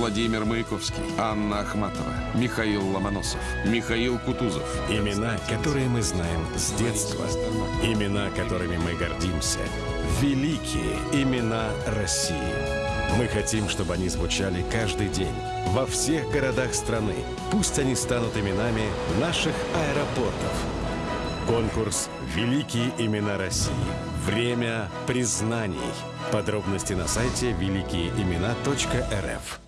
Владимир Маяковский, Анна Ахматова, Михаил Ломоносов, Михаил Кутузов. Имена, которые мы знаем с детства. Имена, которыми мы гордимся. Великие имена России. Мы хотим, чтобы они звучали каждый день, во всех городах страны. Пусть они станут именами наших аэропортов. Конкурс «Великие имена России». Время признаний. Подробности на сайте великиеимена.рф.